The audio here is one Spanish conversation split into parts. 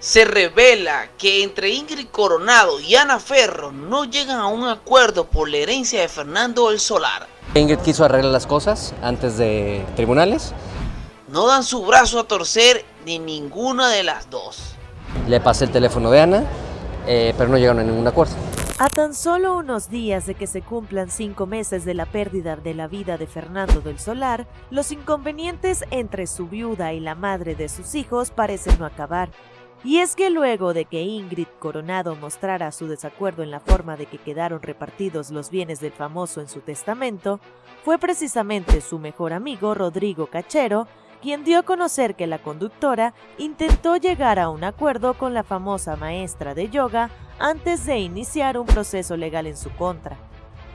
se revela que entre Ingrid Coronado y Ana Ferro no llegan a un acuerdo por la herencia de Fernando el Solar. Ingrid quiso arreglar las cosas antes de tribunales. No dan su brazo a torcer ni ninguna de las dos. Le pasé el teléfono de Ana, eh, pero no llegaron a ningún acuerdo. A tan solo unos días de que se cumplan cinco meses de la pérdida de la vida de Fernando del Solar, los inconvenientes entre su viuda y la madre de sus hijos parecen no acabar. Y es que luego de que Ingrid Coronado mostrara su desacuerdo en la forma de que quedaron repartidos los bienes del famoso en su testamento, fue precisamente su mejor amigo Rodrigo Cachero quien dio a conocer que la conductora intentó llegar a un acuerdo con la famosa maestra de yoga antes de iniciar un proceso legal en su contra.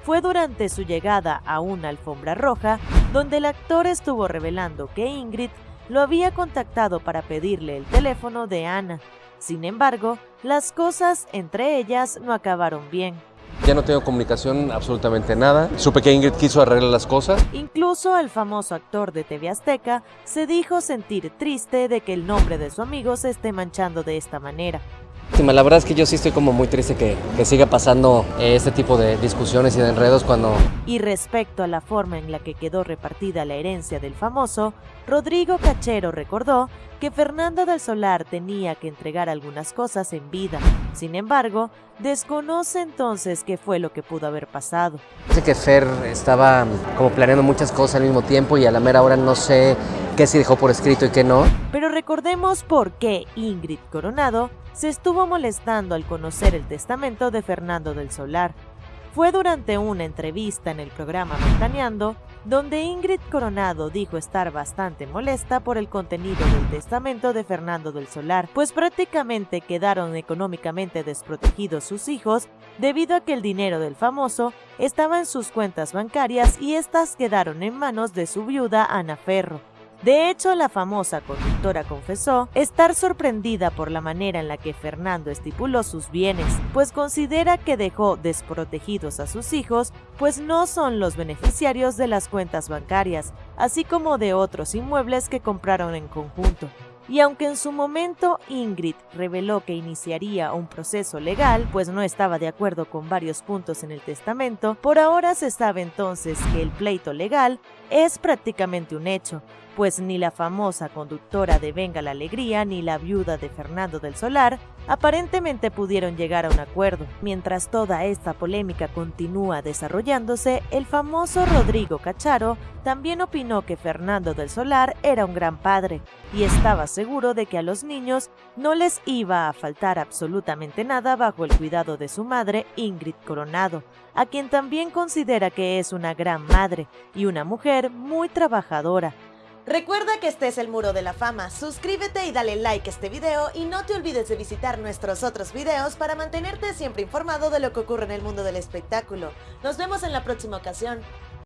Fue durante su llegada a una alfombra roja donde el actor estuvo revelando que Ingrid lo había contactado para pedirle el teléfono de Ana. Sin embargo, las cosas entre ellas no acabaron bien. Ya no tengo comunicación, absolutamente nada. Supe que Ingrid quiso arreglar las cosas. Incluso el famoso actor de TV Azteca se dijo sentir triste de que el nombre de su amigo se esté manchando de esta manera. La verdad es que yo sí estoy como muy triste que, que siga pasando eh, este tipo de discusiones y de enredos cuando... Y respecto a la forma en la que quedó repartida la herencia del famoso, Rodrigo Cachero recordó que Fernando del Solar tenía que entregar algunas cosas en vida. Sin embargo, desconoce entonces qué fue lo que pudo haber pasado. Sé que Fer estaba como planeando muchas cosas al mismo tiempo y a la mera hora no sé qué se dejó por escrito y qué no. Pero recordemos por qué Ingrid Coronado se estuvo molestando al conocer el testamento de Fernando del Solar. Fue durante una entrevista en el programa Ventaneando donde Ingrid Coronado dijo estar bastante molesta por el contenido del testamento de Fernando del Solar, pues prácticamente quedaron económicamente desprotegidos sus hijos debido a que el dinero del famoso estaba en sus cuentas bancarias y estas quedaron en manos de su viuda Ana Ferro. De hecho, la famosa conductora confesó estar sorprendida por la manera en la que Fernando estipuló sus bienes, pues considera que dejó desprotegidos a sus hijos, pues no son los beneficiarios de las cuentas bancarias, así como de otros inmuebles que compraron en conjunto. Y aunque en su momento Ingrid reveló que iniciaría un proceso legal, pues no estaba de acuerdo con varios puntos en el testamento, por ahora se sabe entonces que el pleito legal es prácticamente un hecho, pues ni la famosa conductora de Venga la Alegría ni la viuda de Fernando del Solar aparentemente pudieron llegar a un acuerdo. Mientras toda esta polémica continúa desarrollándose, el famoso Rodrigo Cacharo también opinó que Fernando del Solar era un gran padre y estaba seguro de que a los niños no les iba a faltar absolutamente nada bajo el cuidado de su madre Ingrid Coronado, a quien también considera que es una gran madre y una mujer muy trabajadora, Recuerda que este es el Muro de la Fama, suscríbete y dale like a este video y no te olvides de visitar nuestros otros videos para mantenerte siempre informado de lo que ocurre en el mundo del espectáculo. Nos vemos en la próxima ocasión.